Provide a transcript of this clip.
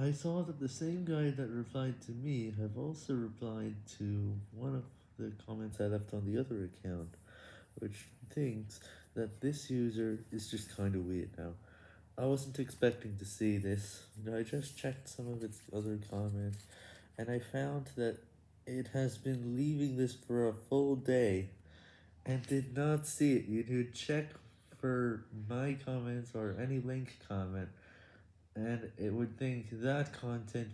I saw that the same guy that replied to me have also replied to one of the comments I left on the other account, which thinks that this user is just kinda weird now. I wasn't expecting to see this, I just checked some of its other comments, and I found that it has been leaving this for a full day, and did not see it. You could check for my comments or any link comment, and it would think that content